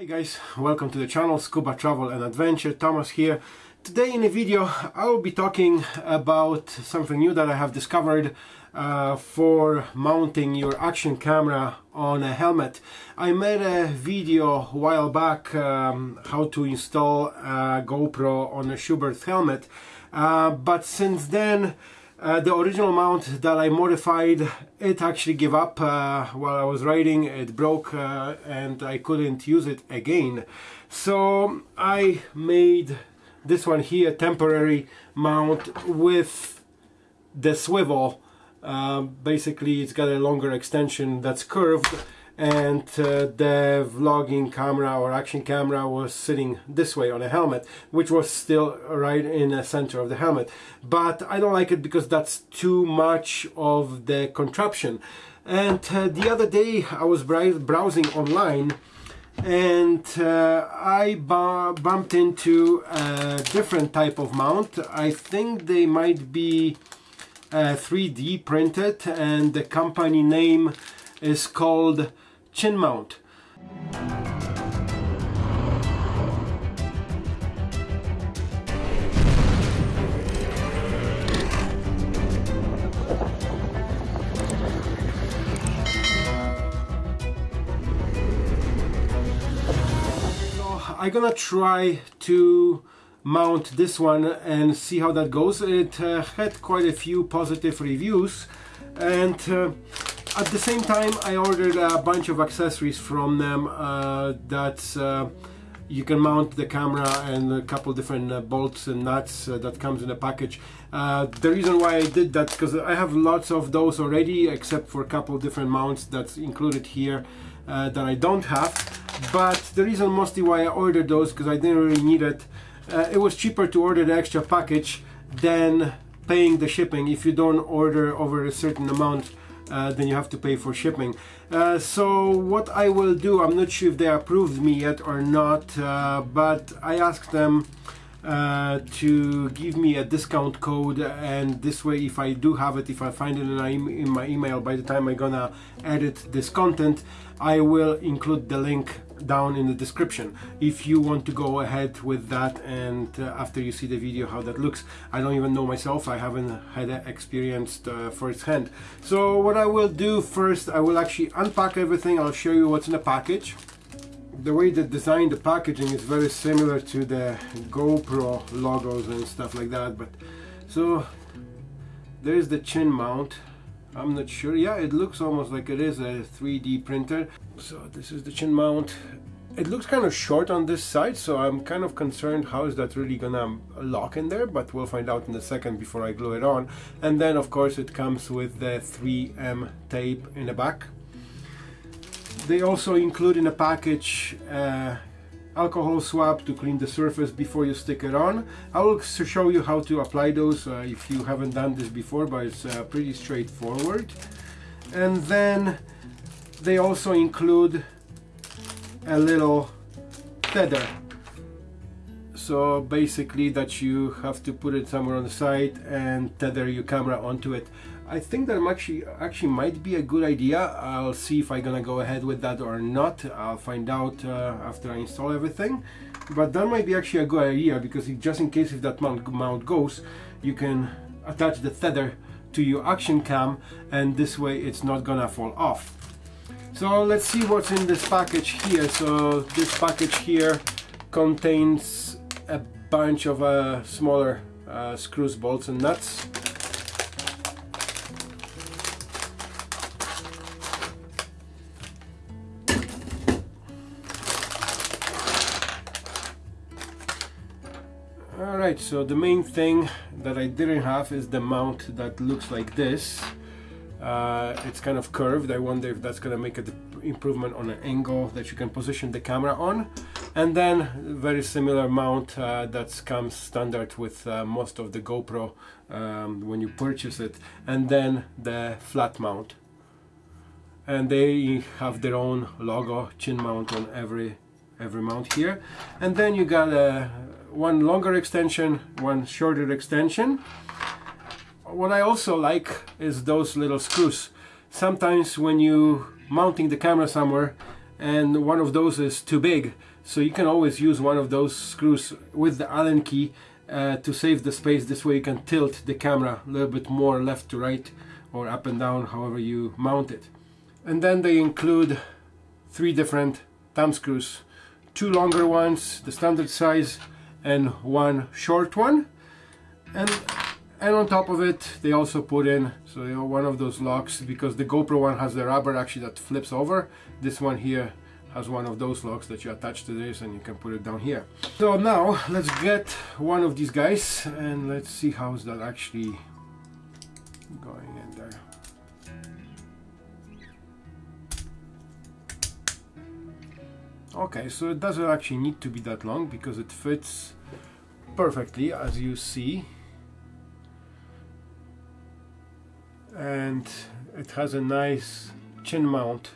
Hey guys, welcome to the channel Scuba Travel and Adventure, Thomas here. Today in the video I will be talking about something new that I have discovered uh, for mounting your action camera on a helmet. I made a video a while back um, how to install a GoPro on a Schuberth helmet uh, but since then uh, the original mount that I modified, it actually gave up uh, while I was riding, it broke uh, and I couldn't use it again. So I made this one here, temporary mount with the swivel. Uh, basically it's got a longer extension that's curved and uh, the vlogging camera or action camera was sitting this way on a helmet which was still right in the center of the helmet. But I don't like it because that's too much of the contraption. And uh, the other day I was browsing online and uh, I bumped into a different type of mount. I think they might be 3D uh, printed and the company name is called chin mount. I'm gonna try to mount this one and see how that goes. It uh, had quite a few positive reviews and uh, at the same time I ordered a bunch of accessories from them uh, that uh, you can mount the camera and a couple different uh, bolts and nuts uh, that comes in a package. Uh, the reason why I did that because I have lots of those already except for a couple different mounts that's included here uh, that I don't have. But the reason mostly why I ordered those because I didn't really need it it was cheaper to order the extra package than paying the shipping if you don't order over a certain amount uh, then you have to pay for shipping. Uh, so what I will do, I'm not sure if they approved me yet or not, uh, but I asked them uh, to give me a discount code and this way if I do have it, if I find it in, in my email by the time I'm gonna edit this content, I will include the link down in the description. If you want to go ahead with that and uh, after you see the video how that looks. I don't even know myself. I haven't had experienced uh, firsthand. So what I will do first I will actually unpack everything. I'll show you what's in the package. The way they designed the packaging is very similar to the GoPro logos and stuff like that but so there's the chin mount I'm not sure. Yeah it looks almost like it is a 3D printer. So this is the chin mount. It looks kind of short on this side so I'm kind of concerned how is that really gonna lock in there but we'll find out in a second before I glue it on. And then of course it comes with the 3M tape in the back. They also include in a package uh, alcohol swab to clean the surface before you stick it on. I will show you how to apply those uh, if you haven't done this before, but it's uh, pretty straightforward. And then they also include a little tether. So basically that you have to put it somewhere on the side and tether your camera onto it. I think that actually actually might be a good idea. I'll see if I'm gonna go ahead with that or not. I'll find out uh, after I install everything. But that might be actually a good idea because just in case if that mount, mount goes, you can attach the tether to your action cam and this way it's not gonna fall off. So let's see what's in this package here. So this package here contains a bunch of uh, smaller uh, screws, bolts and nuts. Alright, so the main thing that I didn't have is the mount that looks like this. Uh, it's kind of curved. I wonder if that's to make an improvement on an angle that you can position the camera on. And then very similar mount uh, that comes standard with uh, most of the GoPro um, when you purchase it. And then the flat mount. And they have their own logo, chin mount on every every mount here. And then you got a one longer extension, one shorter extension. What I also like is those little screws. Sometimes when you mounting the camera somewhere and one of those is too big so you can always use one of those screws with the Allen key uh, to save the space this way you can tilt the camera a little bit more left to right or up and down however you mount it and then they include three different thumb screws two longer ones the standard size and one short one. And and on top of it they also put in so you know one of those locks because the GoPro one has the rubber actually that flips over. This one here has one of those locks that you attach to this and you can put it down here. So now let's get one of these guys and let's see how's that actually going in there okay so it doesn't actually need to be that long because it fits perfectly as you see. And it has a nice chin mount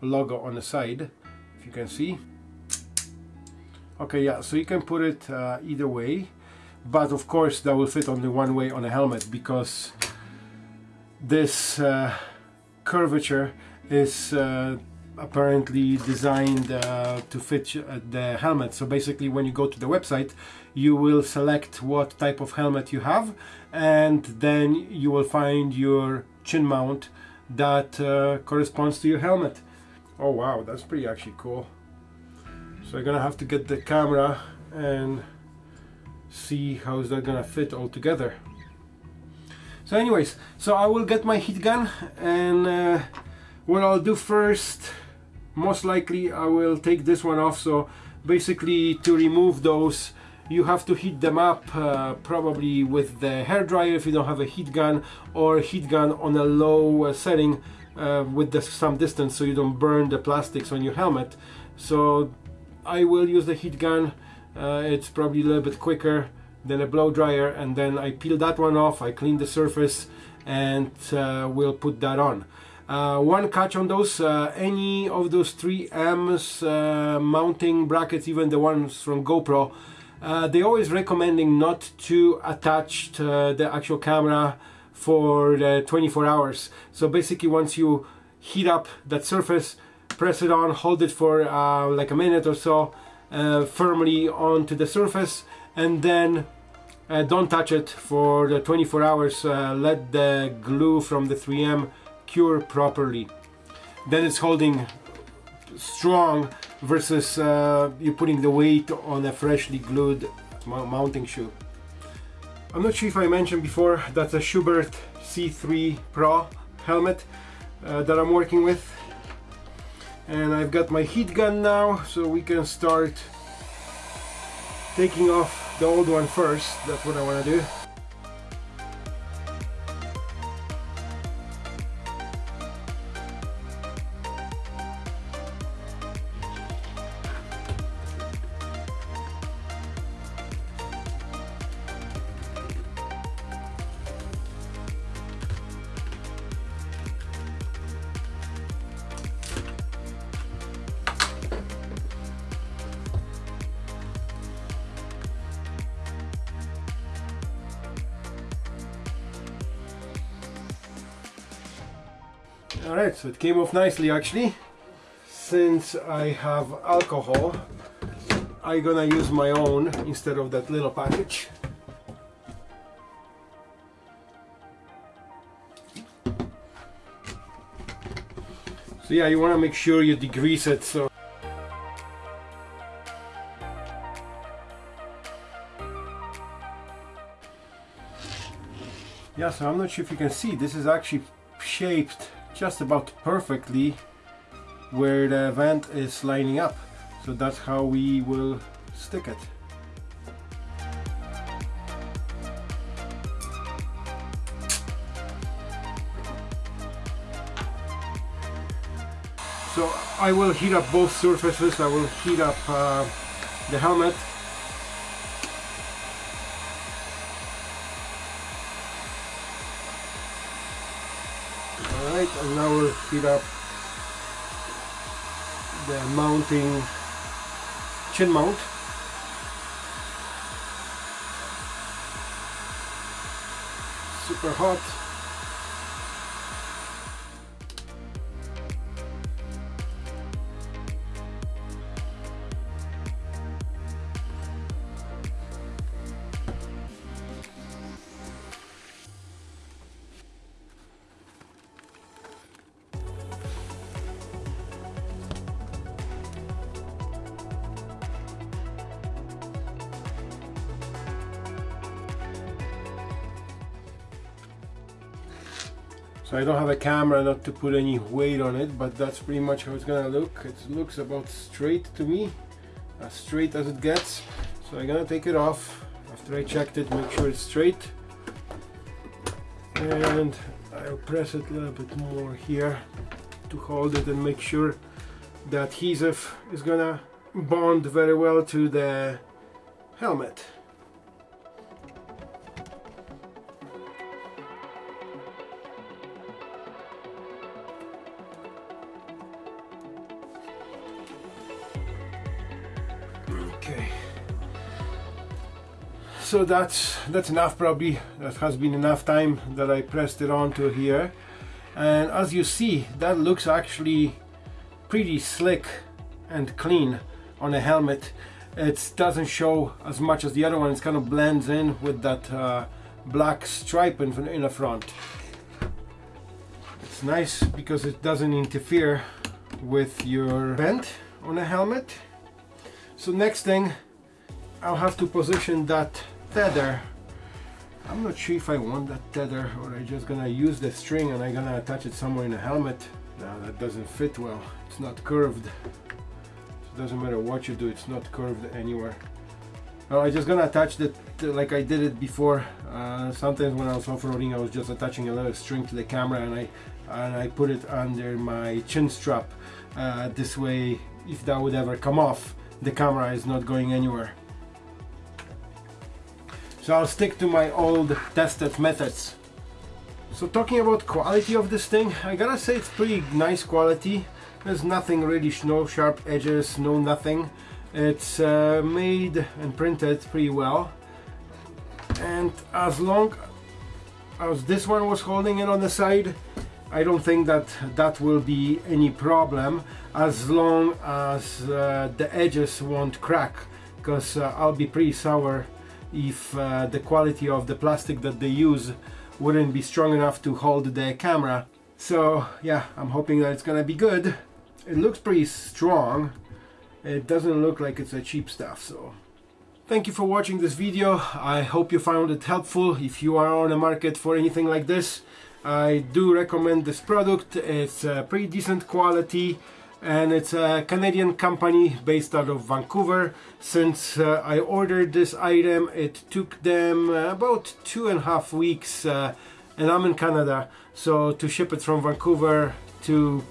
logo on the side if you can see. Okay yeah so you can put it uh, either way. But of course that will fit only one way on a helmet because this uh, curvature is uh, apparently designed uh, to fit uh, the helmet. So basically when you go to the website you will select what type of helmet you have and then you will find your chin mount that uh, corresponds to your helmet. Oh wow that's pretty actually cool. So I'm gonna have to get the camera and see how is that gonna fit all together. So anyways so I will get my heat gun and uh, what I'll do first most likely I will take this one off. So basically to remove those you have to heat them up uh, probably with the hair dryer if you don't have a heat gun or heat gun on a low uh, setting uh, with the, some distance so you don't burn the plastics on your helmet. So I will use the heat gun. Uh, it's probably a little bit quicker than a blow dryer and then I peel that one off I clean the surface and uh, we'll put that on uh, one catch on those, uh, any of those 3Ms uh, mounting brackets, even the ones from GoPro, uh, they always recommending not to attach to the actual camera for the 24 hours. So basically once you heat up that surface, press it on, hold it for uh, like a minute or so uh, firmly onto the surface and then don't touch it for the 24 hours. let the glue from the 3M cure properly. Then it's holding strong versus uh, you putting the weight on a freshly glued mounting shoe. I'm not sure if I mentioned before that's a Schuberth C3 Pro helmet uh, that I'm working with and I've got my heat gun now so we can start taking off the old one first that's what I want to do Alright, so it came off nicely actually. Since I have alcohol, I'm gonna use my own instead of that little package. So yeah, you want to make sure you degrease it so Yeah, so I'm not sure if you can see, this is actually shaped just about perfectly where the vent is lining up. So that's how we will stick it. So I will heat up both surfaces, I will heat up uh, the helmet now up the mounting chin mount. Super hot. So I don't have a camera not to put any weight on it but that's pretty much how it's gonna look. It looks about straight to me as straight as it gets. So I'm gonna take it off. After I checked it make sure it's straight. And I'll press it a little bit more here to hold it and make sure the adhesive is gonna bond very well to the helmet so that's that's enough probably that has been enough time that I pressed it onto here. And as you see that looks actually pretty slick and clean on a helmet. It doesn't show as much as the other one. It kind of blends in with that uh, black stripe in, in the front. It's nice because it doesn't interfere with your vent on a helmet. So next thing I'll have to position that tether. I'm not sure if I want that tether or I just gonna use the string and I'm gonna attach it somewhere in the helmet. No that doesn't fit well. It's not curved. It doesn't matter what you do it's not curved anywhere. Well, I'm just gonna attach it like I did it before. Uh, sometimes when I was off-roading I was just attaching a little string to the camera and I and I put it under my chin strap. Uh, this way if that would ever come off the camera is not going anywhere. So I'll stick to my old tested methods. So talking about quality of this thing, I gotta say it's pretty nice quality. There's nothing really, no sharp edges, no nothing. It's uh, made and printed pretty well. And as long as this one was holding it on the side, I don't think that that will be any problem as long as uh, the edges won't crack because uh, I'll be pretty sour if uh, the quality of the plastic that they use wouldn't be strong enough to hold the camera so yeah I'm hoping that it's gonna be good it looks pretty strong it doesn't look like it's a cheap stuff so Thank you for watching this video. I hope you found it helpful. If you are on the market for anything like this, I do recommend this product. It's a pretty decent quality and it's a Canadian company based out of Vancouver. Since uh, I ordered this item, it took them about two and a half weeks uh, and I'm in Canada, so to ship it from Vancouver to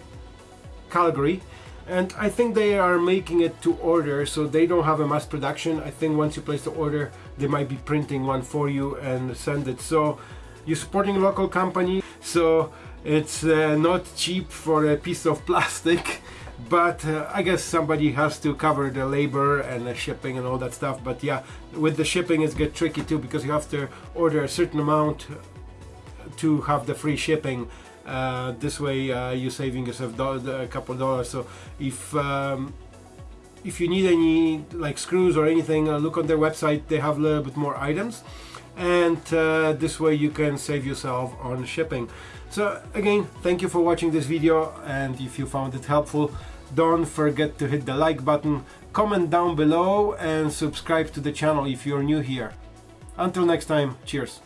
Calgary. And I think they are making it to order, so they don't have a mass production. I think once you place the order, they might be printing one for you and send it. So you're supporting a local company so it's uh, not cheap for a piece of plastic but uh, I guess somebody has to cover the labor and the shipping and all that stuff. But yeah with the shipping it's get tricky too because you have to order a certain amount to have the free shipping. Uh, this way uh, you're saving yourself a couple dollars. So if um, if you need any like screws or anything uh, look on their website. They have a little bit more items and uh, this way you can save yourself on shipping. So again thank you for watching this video and if you found it helpful don't forget to hit the like button comment down below and subscribe to the channel if you're new here. Until next time cheers